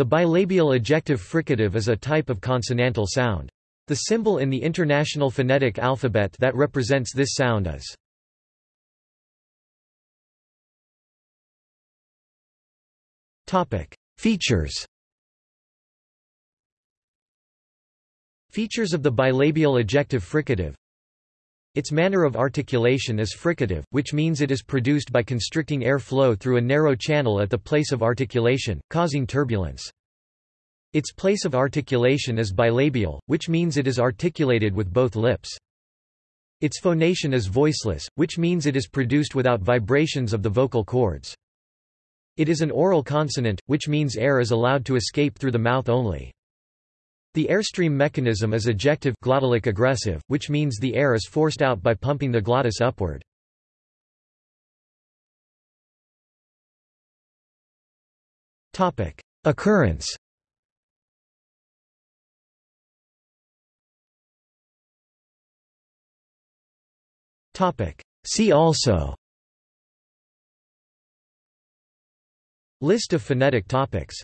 The bilabial ejective fricative is a type of consonantal sound. The symbol in the International Phonetic Alphabet that represents this sound is Features Features of the bilabial ejective fricative Its manner of articulation is fricative, which means it is produced by constricting air flow through a narrow channel at the place of articulation, causing turbulence. Its place of articulation is bilabial, which means it is articulated with both lips. Its phonation is voiceless, which means it is produced without vibrations of the vocal cords. It is an oral consonant, which means air is allowed to escape through the mouth only. The airstream mechanism is ejective glottalic egressive, which means the air is forced out by pumping the glottis upward. Topic: Occurrence. Topic: See also. List of phonetic topics